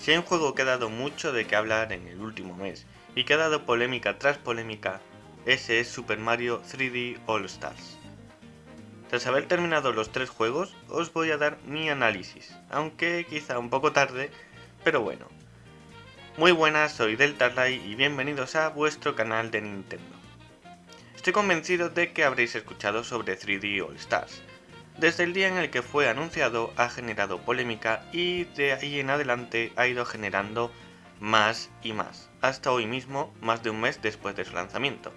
Si hay un juego que ha dado mucho de qué hablar en el último mes y que ha dado polémica tras polémica, ese es Super Mario 3D All Stars. Tras haber terminado los tres juegos, os voy a dar mi análisis, aunque quizá un poco tarde, pero bueno. Muy buenas, soy Deltarlight y bienvenidos a vuestro canal de Nintendo. Estoy convencido de que habréis escuchado sobre 3D All Stars, desde el día en el que fue anunciado ha generado polémica y de ahí en adelante ha ido generando más y más, hasta hoy mismo, más de un mes después de su lanzamiento.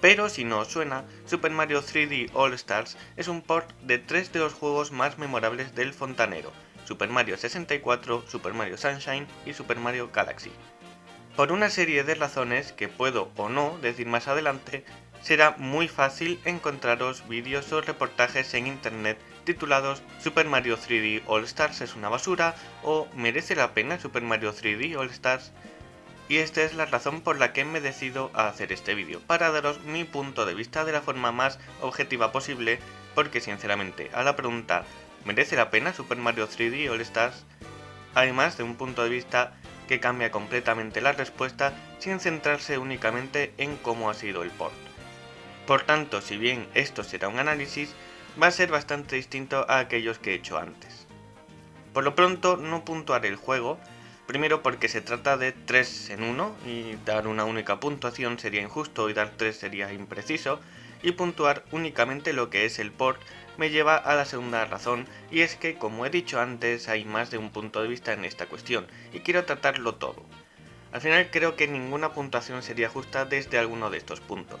Pero si no os suena, Super Mario 3D All Stars es un port de tres de los juegos más memorables del fontanero, Super Mario 64, Super Mario Sunshine y Super Mario Galaxy. Por una serie de razones que puedo o no decir más adelante, será muy fácil encontraros vídeos o reportajes en internet titulados Super Mario 3D All Stars es una basura o ¿merece la pena Super Mario 3D All Stars? Y esta es la razón por la que me decido a hacer este vídeo, para daros mi punto de vista de la forma más objetiva posible, porque sinceramente a la pregunta ¿merece la pena Super Mario 3D All Stars? Además de un punto de vista que cambia completamente la respuesta sin centrarse únicamente en cómo ha sido el port. Por tanto, si bien esto será un análisis, va a ser bastante distinto a aquellos que he hecho antes. Por lo pronto no puntuaré el juego, primero porque se trata de 3 en 1 y dar una única puntuación sería injusto y dar 3 sería impreciso, y puntuar únicamente lo que es el port me lleva a la segunda razón y es que como he dicho antes hay más de un punto de vista en esta cuestión y quiero tratarlo todo. Al final creo que ninguna puntuación sería justa desde alguno de estos puntos.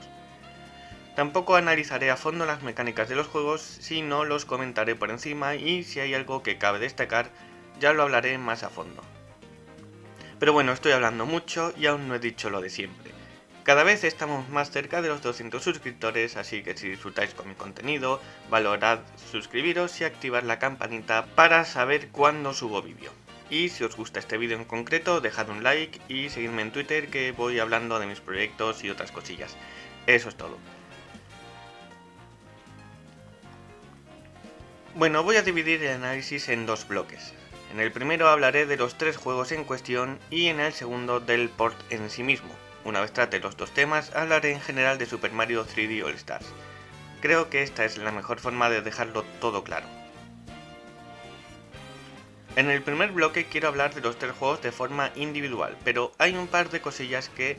Tampoco analizaré a fondo las mecánicas de los juegos, sino los comentaré por encima y si hay algo que cabe destacar, ya lo hablaré más a fondo. Pero bueno, estoy hablando mucho y aún no he dicho lo de siempre. Cada vez estamos más cerca de los 200 suscriptores, así que si disfrutáis con mi contenido, valorad suscribiros y activar la campanita para saber cuándo subo vídeo. Y si os gusta este vídeo en concreto, dejad un like y seguidme en Twitter que voy hablando de mis proyectos y otras cosillas. Eso es todo. Bueno, voy a dividir el análisis en dos bloques. En el primero hablaré de los tres juegos en cuestión y en el segundo del port en sí mismo. Una vez trate los dos temas, hablaré en general de Super Mario 3D All Stars. Creo que esta es la mejor forma de dejarlo todo claro. En el primer bloque quiero hablar de los tres juegos de forma individual, pero hay un par de cosillas que,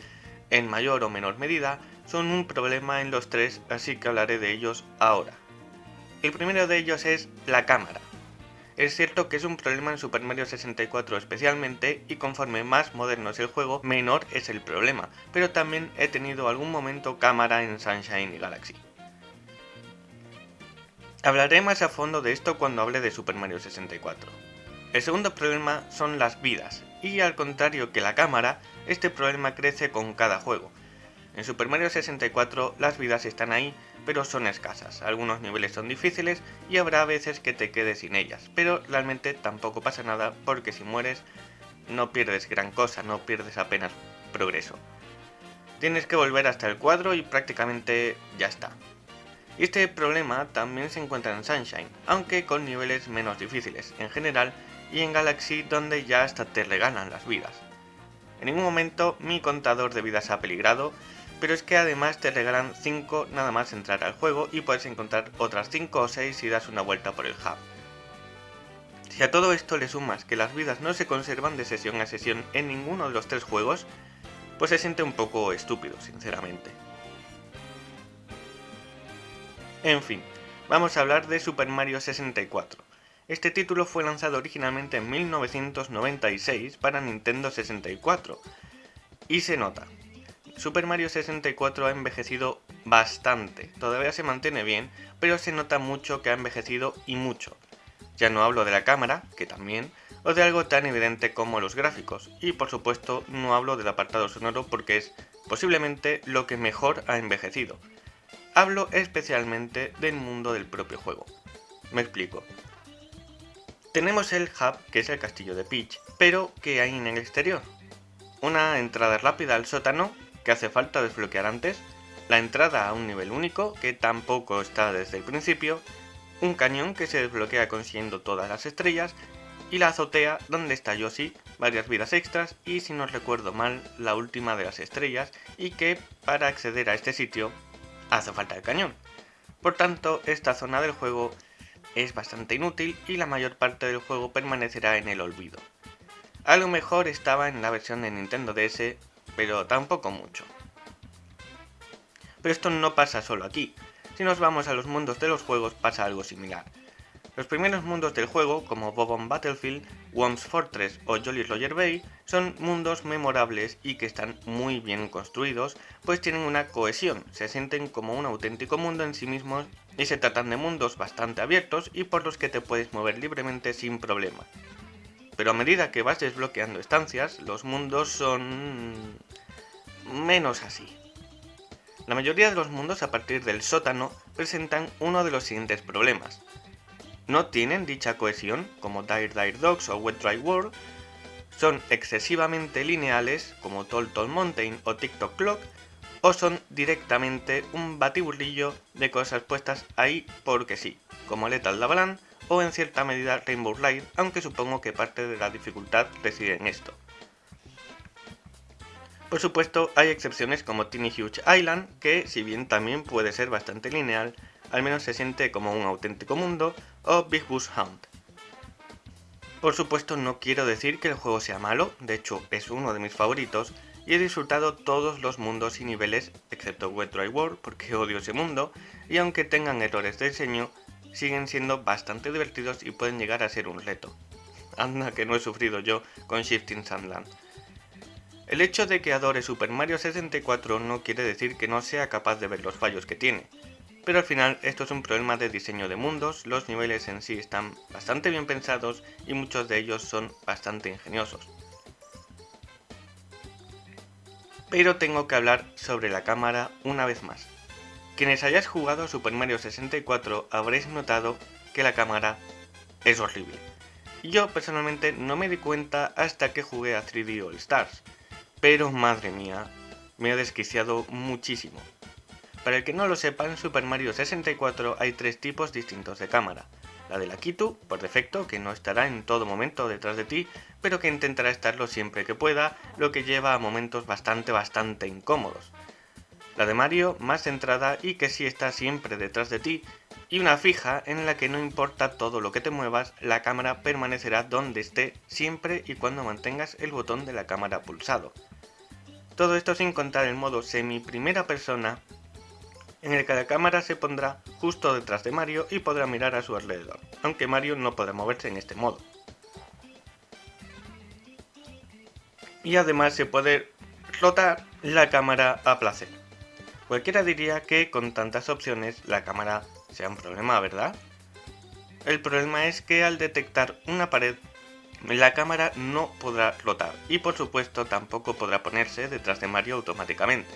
en mayor o menor medida, son un problema en los tres, así que hablaré de ellos ahora. El primero de ellos es la cámara. Es cierto que es un problema en Super Mario 64 especialmente y conforme más moderno es el juego, menor es el problema, pero también he tenido algún momento cámara en Sunshine y Galaxy. Hablaré más a fondo de esto cuando hable de Super Mario 64. El segundo problema son las vidas, y al contrario que la cámara, este problema crece con cada juego. En Super Mario 64 las vidas están ahí, pero son escasas. Algunos niveles son difíciles y habrá veces que te quedes sin ellas, pero realmente tampoco pasa nada porque si mueres no pierdes gran cosa, no pierdes apenas progreso. Tienes que volver hasta el cuadro y prácticamente ya está. Este problema también se encuentra en Sunshine, aunque con niveles menos difíciles en general y en Galaxy donde ya hasta te regalan las vidas. En ningún momento mi contador de vidas ha peligrado pero es que además te regalan 5 nada más entrar al juego y puedes encontrar otras 5 o 6 si das una vuelta por el hub. Si a todo esto le sumas que las vidas no se conservan de sesión a sesión en ninguno de los tres juegos, pues se siente un poco estúpido, sinceramente. En fin, vamos a hablar de Super Mario 64. Este título fue lanzado originalmente en 1996 para Nintendo 64, y se nota, Super Mario 64 ha envejecido bastante, todavía se mantiene bien, pero se nota mucho que ha envejecido y mucho. Ya no hablo de la cámara, que también, o de algo tan evidente como los gráficos, y por supuesto no hablo del apartado sonoro porque es posiblemente lo que mejor ha envejecido. Hablo especialmente del mundo del propio juego. Me explico. Tenemos el hub, que es el castillo de Peach, pero ¿qué hay en el exterior? Una entrada rápida al sótano que hace falta desbloquear antes, la entrada a un nivel único, que tampoco está desde el principio, un cañón que se desbloquea consiguiendo todas las estrellas, y la azotea donde está Yoshi, varias vidas extras y si no recuerdo mal la última de las estrellas y que para acceder a este sitio hace falta el cañón. Por tanto, esta zona del juego es bastante inútil y la mayor parte del juego permanecerá en el olvido. A lo mejor estaba en la versión de Nintendo DS, pero tampoco mucho. Pero esto no pasa solo aquí. Si nos vamos a los mundos de los juegos pasa algo similar. Los primeros mundos del juego, como Bobon Battlefield, Worms Fortress o Jolly Roger Bay, son mundos memorables y que están muy bien construidos, pues tienen una cohesión, se sienten como un auténtico mundo en sí mismos y se tratan de mundos bastante abiertos y por los que te puedes mover libremente sin problema. Pero a medida que vas desbloqueando estancias, los mundos son... menos así. La mayoría de los mundos a partir del sótano presentan uno de los siguientes problemas no tienen dicha cohesión, como Dire Dire Dogs o Wet Dry World, son excesivamente lineales, como Tall Tall Mountain o TikTok Clock, o son directamente un batiburrillo de cosas puestas ahí porque sí, como Lethal Lavalan o en cierta medida Rainbow Ride, aunque supongo que parte de la dificultad reside en esto. Por supuesto, hay excepciones como Tiny Huge Island, que si bien también puede ser bastante lineal, al menos se siente como un auténtico mundo, o Big Bush Hunt. Por supuesto no quiero decir que el juego sea malo, de hecho es uno de mis favoritos, y he disfrutado todos los mundos y niveles, excepto Wet Dry World, porque odio ese mundo, y aunque tengan errores de diseño, siguen siendo bastante divertidos y pueden llegar a ser un reto. Anda que no he sufrido yo con Shifting Sandland. El hecho de que adore Super Mario 64 no quiere decir que no sea capaz de ver los fallos que tiene, pero al final esto es un problema de diseño de mundos, los niveles en sí están bastante bien pensados y muchos de ellos son bastante ingeniosos. Pero tengo que hablar sobre la cámara una vez más. Quienes hayáis jugado Super Mario 64 habréis notado que la cámara es horrible. Yo personalmente no me di cuenta hasta que jugué a 3D All Stars, pero madre mía, me ha desquiciado muchísimo. Para el que no lo sepa, en Super Mario 64 hay tres tipos distintos de cámara. La de la Kitu, por defecto, que no estará en todo momento detrás de ti, pero que intentará estarlo siempre que pueda, lo que lleva a momentos bastante bastante incómodos. La de Mario, más centrada y que sí está siempre detrás de ti, y una fija en la que no importa todo lo que te muevas, la cámara permanecerá donde esté siempre y cuando mantengas el botón de la cámara pulsado. Todo esto sin contar el modo semi primera persona en el que la cámara se pondrá justo detrás de Mario y podrá mirar a su alrededor, aunque Mario no podrá moverse en este modo. Y además se puede rotar la cámara a placer. Cualquiera diría que con tantas opciones la cámara sea un problema, ¿verdad? El problema es que al detectar una pared, la cámara no podrá rotar y por supuesto tampoco podrá ponerse detrás de Mario automáticamente.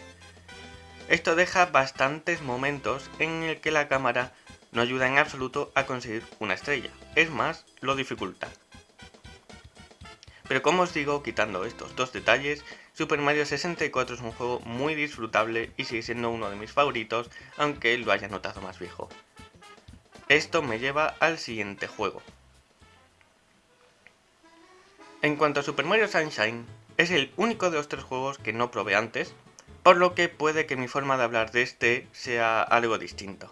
Esto deja bastantes momentos en el que la cámara no ayuda en absoluto a conseguir una estrella, es más, lo dificulta. Pero como os digo, quitando estos dos detalles, Super Mario 64 es un juego muy disfrutable y sigue siendo uno de mis favoritos, aunque lo haya notado más viejo. Esto me lleva al siguiente juego. En cuanto a Super Mario Sunshine, es el único de los tres juegos que no probé antes, por lo que puede que mi forma de hablar de este sea algo distinto.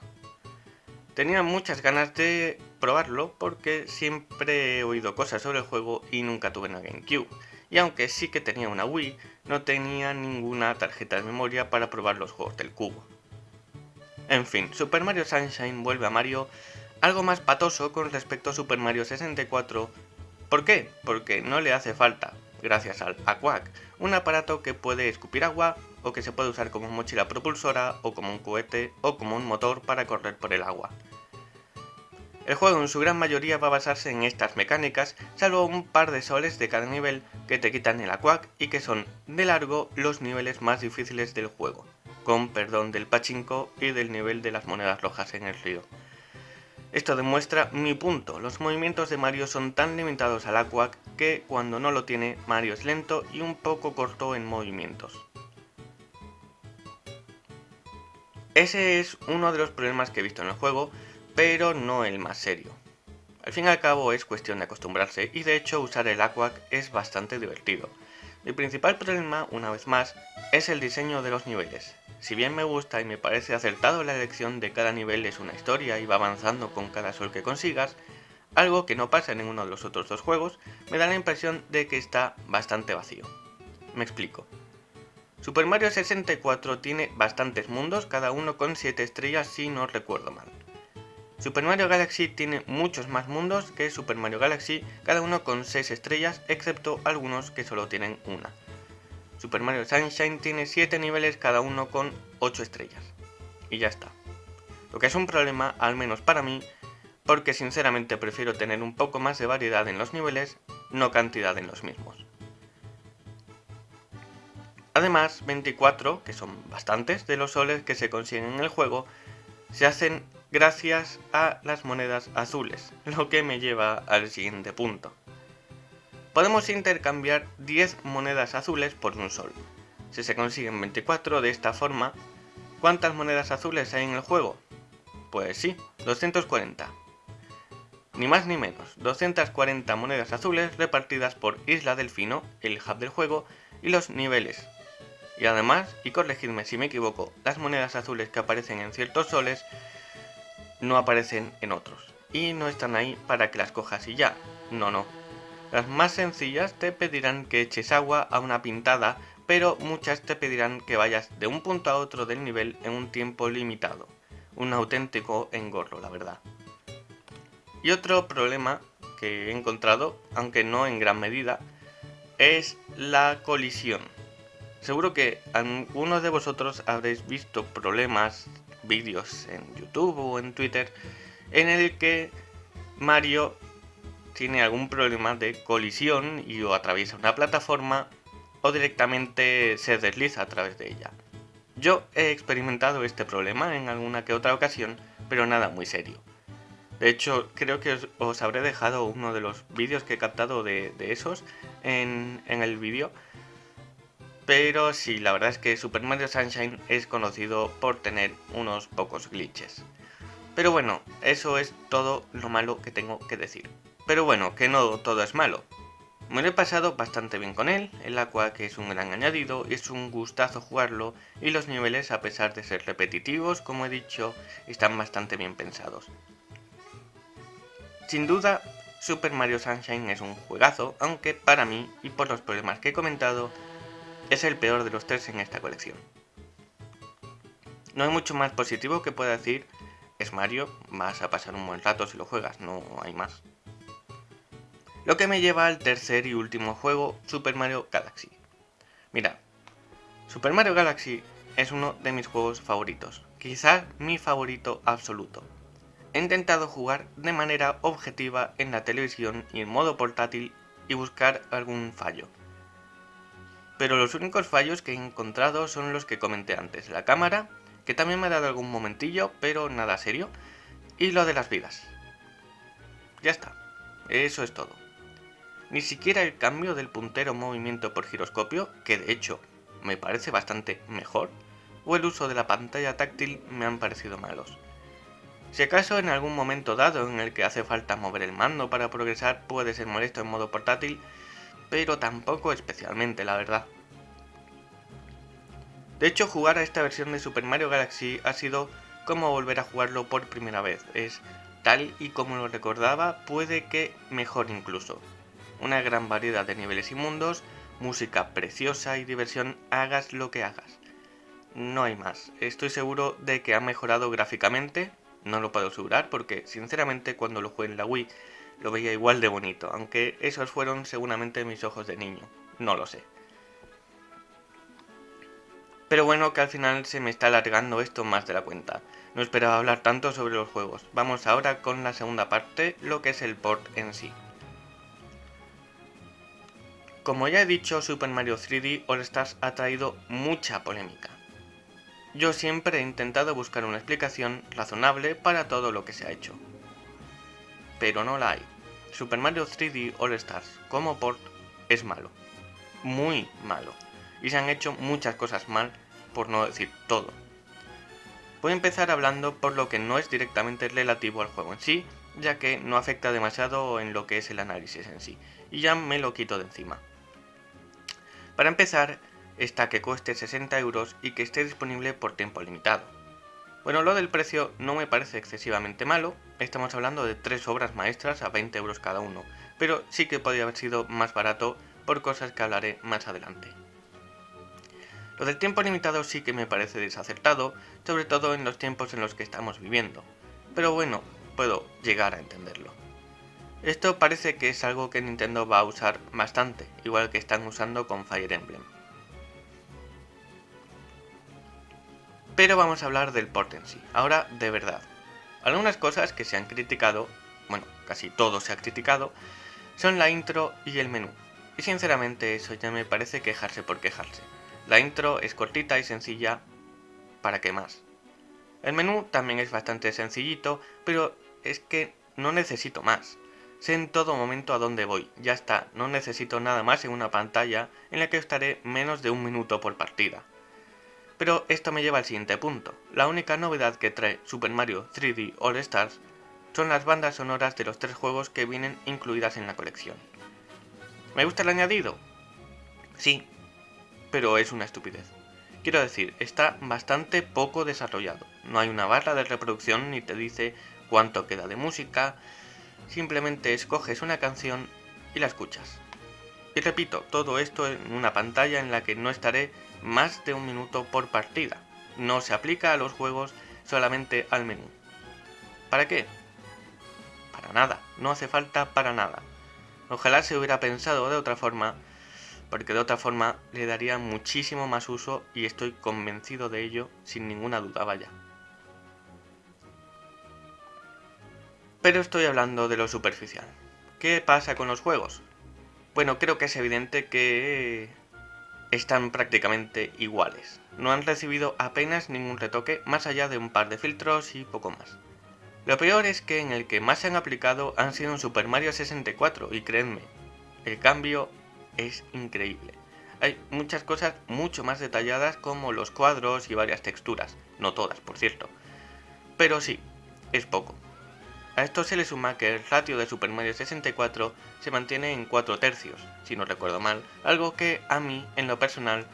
Tenía muchas ganas de probarlo porque siempre he oído cosas sobre el juego y nunca tuve una GameCube, y aunque sí que tenía una Wii, no tenía ninguna tarjeta de memoria para probar los juegos del cubo. En fin, Super Mario Sunshine vuelve a Mario algo más patoso con respecto a Super Mario 64. ¿Por qué? Porque no le hace falta, gracias al Aquac, un aparato que puede escupir agua o que se puede usar como mochila propulsora o como un cohete o como un motor para correr por el agua. El juego en su gran mayoría va a basarse en estas mecánicas, salvo un par de soles de cada nivel que te quitan el aquac y que son, de largo, los niveles más difíciles del juego, con perdón del pachinko y del nivel de las monedas rojas en el río. Esto demuestra mi punto, los movimientos de Mario son tan limitados al aquac que cuando no lo tiene, Mario es lento y un poco corto en movimientos. Ese es uno de los problemas que he visto en el juego, pero no el más serio. Al fin y al cabo es cuestión de acostumbrarse y de hecho usar el Aquac es bastante divertido. Mi principal problema, una vez más, es el diseño de los niveles. Si bien me gusta y me parece acertado la elección de cada nivel es una historia y va avanzando con cada sol que consigas, algo que no pasa en ninguno de los otros dos juegos, me da la impresión de que está bastante vacío. Me explico. Super Mario 64 tiene bastantes mundos, cada uno con 7 estrellas si no recuerdo mal. Super Mario Galaxy tiene muchos más mundos que Super Mario Galaxy, cada uno con 6 estrellas, excepto algunos que solo tienen una. Super Mario Sunshine tiene 7 niveles, cada uno con 8 estrellas. Y ya está. Lo que es un problema, al menos para mí, porque sinceramente prefiero tener un poco más de variedad en los niveles, no cantidad en los mismos. Además, 24, que son bastantes de los soles que se consiguen en el juego, se hacen gracias a las monedas azules, lo que me lleva al siguiente punto. Podemos intercambiar 10 monedas azules por un sol. Si se consiguen 24 de esta forma, ¿cuántas monedas azules hay en el juego? Pues sí, 240. Ni más ni menos, 240 monedas azules repartidas por Isla Delfino, el hub del juego, y los niveles. Y además, y corregidme si me equivoco, las monedas azules que aparecen en ciertos soles no aparecen en otros. Y no están ahí para que las cojas y ya. No, no. Las más sencillas te pedirán que eches agua a una pintada, pero muchas te pedirán que vayas de un punto a otro del nivel en un tiempo limitado. Un auténtico engorro, la verdad. Y otro problema que he encontrado, aunque no en gran medida, es la colisión. Seguro que algunos de vosotros habréis visto problemas vídeos en YouTube o en Twitter en el que Mario tiene algún problema de colisión y o atraviesa una plataforma o directamente se desliza a través de ella. Yo he experimentado este problema en alguna que otra ocasión, pero nada muy serio. De hecho, creo que os, habré dejado uno de los vídeos que he captado de, esos en, en el vídeo pero sí, la verdad es que Super Mario Sunshine es conocido por tener unos pocos glitches. Pero bueno, eso es todo lo malo que tengo que decir. Pero bueno, que no todo es malo. Me lo he pasado bastante bien con él, el Aqua que es un gran añadido, es un gustazo jugarlo y los niveles a pesar de ser repetitivos, como he dicho, están bastante bien pensados. Sin duda, Super Mario Sunshine es un juegazo, aunque para mí, y por los problemas que he comentado, es el peor de los tres en esta colección. No hay mucho más positivo que pueda decir, es Mario, vas a pasar un buen rato si lo juegas, no hay más. Lo que me lleva al tercer y último juego, Super Mario Galaxy. Mira, Super Mario Galaxy es uno de mis juegos favoritos, quizás mi favorito absoluto. He intentado jugar de manera objetiva en la televisión y en modo portátil y buscar algún fallo pero los únicos fallos que he encontrado son los que comenté antes. La cámara, que también me ha dado algún momentillo, pero nada serio, y lo de las vidas. Ya está, eso es todo. Ni siquiera el cambio del puntero movimiento por giroscopio, que de hecho me parece bastante mejor, o el uso de la pantalla táctil me han parecido malos. Si acaso en algún momento dado en el que hace falta mover el mando para progresar puede ser molesto en modo portátil, pero tampoco especialmente, la verdad. De hecho, jugar a esta versión de Super Mario Galaxy ha sido como volver a jugarlo por primera vez. Es tal y como lo recordaba, puede que mejor incluso. Una gran variedad de niveles y mundos, música preciosa y diversión, hagas lo que hagas. No hay más. Estoy seguro de que ha mejorado gráficamente, no lo puedo asegurar porque sinceramente cuando lo jugué en la Wii lo veía igual de bonito, aunque esos fueron seguramente mis ojos de niño, no lo sé. Pero bueno, que al final se me está alargando esto más de la cuenta. No esperaba hablar tanto sobre los juegos. Vamos ahora con la segunda parte, lo que es el port en sí. Como ya he dicho, Super Mario 3D All Stars ha traído mucha polémica. Yo siempre he intentado buscar una explicación razonable para todo lo que se ha hecho pero no la hay. Super Mario 3D All Stars como port es malo. Muy malo. Y se han hecho muchas cosas mal, por no decir todo. Voy a empezar hablando por lo que no es directamente relativo al juego en sí, ya que no afecta demasiado en lo que es el análisis en sí, y ya me lo quito de encima. Para empezar, está que cueste 60 euros y que esté disponible por tiempo limitado. Bueno, lo del precio no me parece excesivamente malo, estamos hablando de tres obras maestras a 20 euros cada uno, pero sí que podría haber sido más barato por cosas que hablaré más adelante. Lo del tiempo limitado sí que me parece desacertado, sobre todo en los tiempos en los que estamos viviendo, pero bueno, puedo llegar a entenderlo. Esto parece que es algo que Nintendo va a usar bastante, igual que están usando con Fire Emblem. Pero vamos a hablar del port en sí, ahora de verdad. Algunas cosas que se han criticado, bueno, casi todo se ha criticado, son la intro y el menú. Y sinceramente eso ya me parece quejarse por quejarse. La intro es cortita y sencilla, ¿para qué más? El menú también es bastante sencillito, pero es que no necesito más. Sé en todo momento a dónde voy, ya está, no necesito nada más en una pantalla en la que estaré menos de un minuto por partida. Pero esto me lleva al siguiente punto. La única novedad que trae Super Mario 3D All Stars son las bandas sonoras de los tres juegos que vienen incluidas en la colección. ¿Me gusta el añadido? Sí, pero es una estupidez. Quiero decir, está bastante poco desarrollado. No hay una barra de reproducción ni te dice cuánto queda de música, simplemente escoges una canción y la escuchas. Y repito, todo esto en una pantalla en la que no estaré más de un minuto por partida. No se aplica a los juegos, solamente al menú. ¿Para qué? Para nada, no hace falta para nada. Ojalá se hubiera pensado de otra forma, porque de otra forma le daría muchísimo más uso y estoy convencido de ello sin ninguna duda, vaya. Pero estoy hablando de lo superficial. ¿Qué pasa con los juegos? Bueno, creo que es evidente que están prácticamente iguales. No han recibido apenas ningún retoque más allá de un par de filtros y poco más. Lo peor es que en el que más se han aplicado han sido en Super Mario 64 y créanme, el cambio es increíble. Hay muchas cosas mucho más detalladas como los cuadros y varias texturas, no todas por cierto. Pero sí, es poco. A esto se le suma que el ratio de Super Mario 64 se mantiene en 4 tercios, si no recuerdo mal, algo que a mí, en lo personal,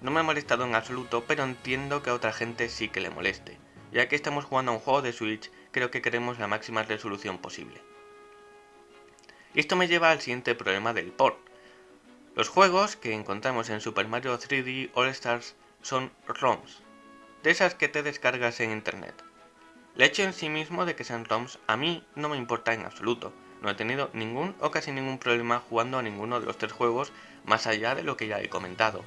no me ha molestado en absoluto, pero entiendo que a otra gente sí que le moleste. Ya que estamos jugando a un juego de Switch, creo que queremos la máxima resolución posible. Y esto me lleva al siguiente problema del port. Los juegos que encontramos en Super Mario 3D All Stars son ROMs, de esas que te descargas en internet. El hecho en sí mismo de que sean ROMs a mí no me importa en absoluto. No he tenido ningún o casi ningún problema jugando a ninguno de los tres juegos más allá de lo que ya he comentado.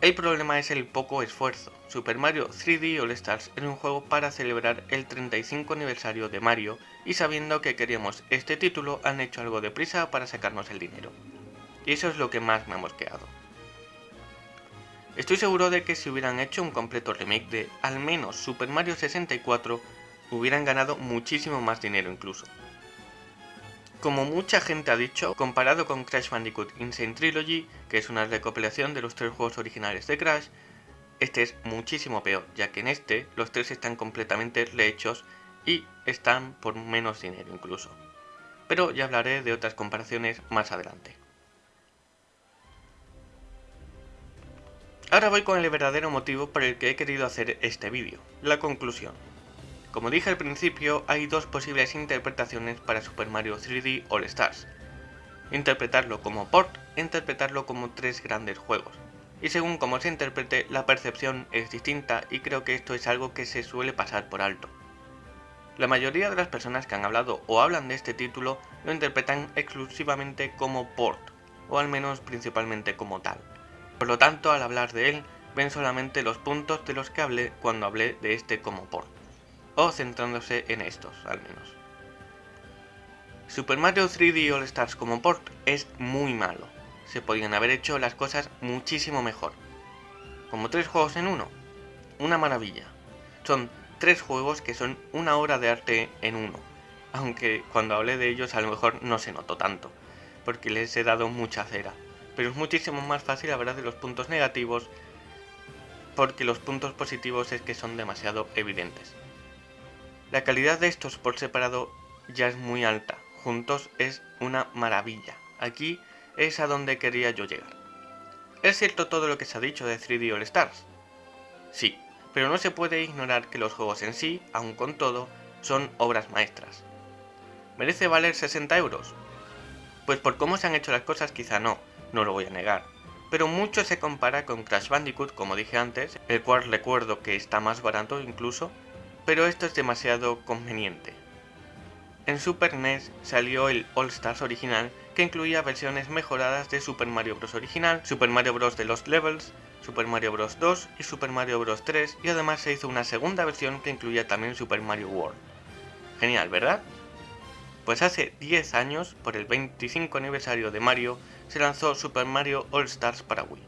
El problema es el poco esfuerzo. Super Mario 3D All Stars es un juego para celebrar el 35 aniversario de Mario y sabiendo que queríamos este título han hecho algo de prisa para sacarnos el dinero. Y eso es lo que más me ha mosqueado. Estoy seguro de que si hubieran hecho un completo remake de al menos Super Mario 64, hubieran ganado muchísimo más dinero incluso. Como mucha gente ha dicho, comparado con Crash Bandicoot Insane Trilogy, que es una recopilación de los tres juegos originales de Crash, este es muchísimo peor, ya que en este los tres están completamente rehechos y están por menos dinero incluso. Pero ya hablaré de otras comparaciones más adelante. Ahora voy con el verdadero motivo por el que he querido hacer este vídeo, la conclusión. Como dije al principio, hay dos posibles interpretaciones para Super Mario 3D All Stars. Interpretarlo como port interpretarlo como tres grandes juegos. Y según como se interprete, la percepción es distinta y creo que esto es algo que se suele pasar por alto. La mayoría de las personas que han hablado o hablan de este título lo interpretan exclusivamente como port, o al menos principalmente como tal. Por lo tanto, al hablar de él, ven solamente los puntos de los que hablé cuando hablé de este como port, o centrándose en estos, al menos. Super Mario 3D All Stars como port es muy malo, se podían haber hecho las cosas muchísimo mejor. Como tres juegos en uno, una maravilla. Son tres juegos que son una obra de arte en uno, aunque cuando hablé de ellos a lo mejor no se notó tanto, porque les he dado mucha cera pero es muchísimo más fácil hablar de los puntos negativos porque los puntos positivos es que son demasiado evidentes. La calidad de estos por separado ya es muy alta, juntos es una maravilla. Aquí es a donde quería yo llegar. ¿Es cierto todo lo que se ha dicho de 3D All Stars? Sí, pero no se puede ignorar que los juegos en sí, aun con todo, son obras maestras. ¿Merece valer 60 euros? Pues por cómo se han hecho las cosas quizá no, no lo voy a negar. Pero mucho se compara con Crash Bandicoot, como dije antes, el cual recuerdo que está más barato incluso, pero esto es demasiado conveniente. En Super NES salió el All Stars original, que incluía versiones mejoradas de Super Mario Bros. original, Super Mario Bros. de Lost Levels, Super Mario Bros. 2 y Super Mario Bros. 3, y además se hizo una segunda versión que incluía también Super Mario World. Genial, ¿verdad? Pues hace 10 años, por el 25 aniversario de Mario, se lanzó Super Mario All Stars para Wii,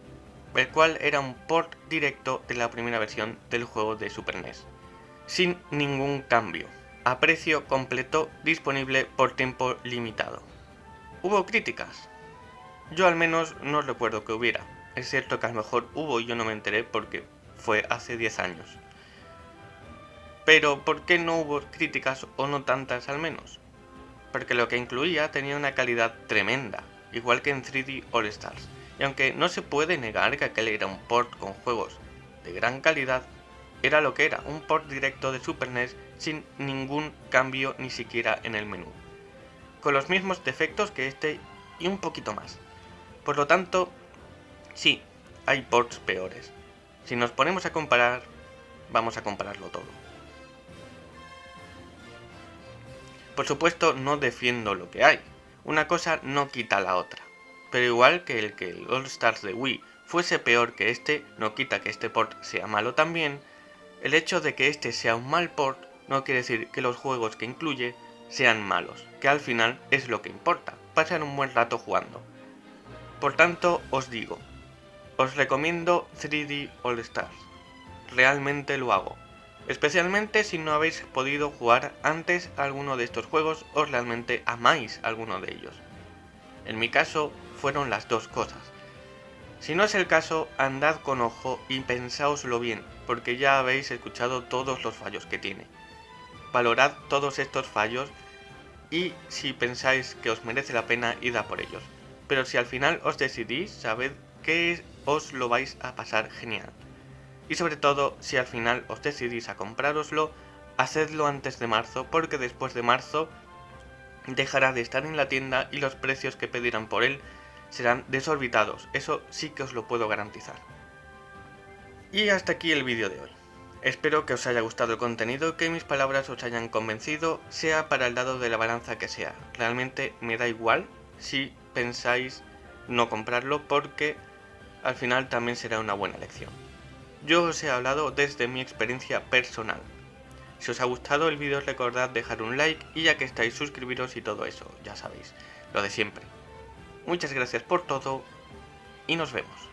el cual era un port directo de la primera versión del juego de Super NES, sin ningún cambio, a precio completo disponible por tiempo limitado. ¿Hubo críticas? Yo al menos no recuerdo que hubiera, es cierto que a lo mejor hubo y yo no me enteré porque fue hace 10 años. Pero ¿por qué no hubo críticas o no tantas al menos? porque lo que incluía tenía una calidad tremenda, igual que en 3D All Stars, y aunque no se puede negar que aquel era un port con juegos de gran calidad, era lo que era, un port directo de Super NES sin ningún cambio ni siquiera en el menú, con los mismos defectos que este y un poquito más. Por lo tanto, sí, hay ports peores. Si nos ponemos a comparar, vamos a compararlo todo. Por supuesto no defiendo lo que hay, una cosa no quita la otra. Pero igual que el que el All Stars de Wii fuese peor que este, no quita que este port sea malo también, el hecho de que este sea un mal port no quiere decir que los juegos que incluye sean malos, que al final es lo que importa, pasar un buen rato jugando. Por tanto, os digo, os recomiendo 3D All Stars. Realmente lo hago, Especialmente si no habéis podido jugar antes alguno de estos juegos o realmente amáis alguno de ellos. En mi caso fueron las dos cosas. Si no es el caso, andad con ojo y pensáoslo bien, porque ya habéis escuchado todos los fallos que tiene. Valorad todos estos fallos y si pensáis que os merece la pena, id a por ellos. Pero si al final os decidís, sabed que os lo vais a pasar genial. Y sobre todo, si al final os decidís a comprároslo, hacedlo antes de marzo, porque después de marzo dejará de estar en la tienda y los precios que pedirán por él serán desorbitados, eso sí que os lo puedo garantizar. Y hasta aquí el vídeo de hoy. Espero que os haya gustado el contenido, que mis palabras os hayan convencido, sea para el lado de la balanza que sea. Realmente me da igual si pensáis no comprarlo porque al final también será una buena elección. Yo os he hablado desde mi experiencia personal. Si os ha gustado el vídeo recordad dejar un like y ya que estáis suscribiros y todo eso, ya sabéis, lo de siempre. Muchas gracias por todo y nos vemos.